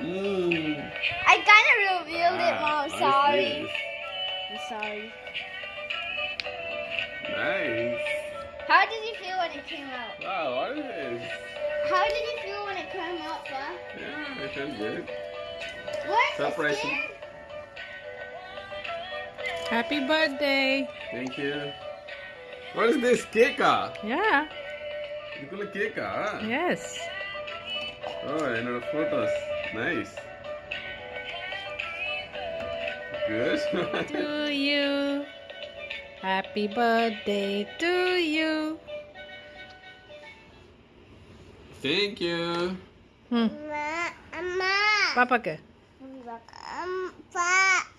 mm. I kind of revealed it, Ah, Mom. Sorry. I'm sorry. Nice. How did you feel when it came out? Wow, what is this? How did you feel when it came out, Pa? Yeah, it feels good. What? Surprising. Happy birthday. Thank you. What is this? Cake? Yeah. You call it cake? -a? Yes. Oh, and the photos. Nice. Good. to you. Happy birthday to you. Thank you. Hmm. Mama. Papa? Um, pa.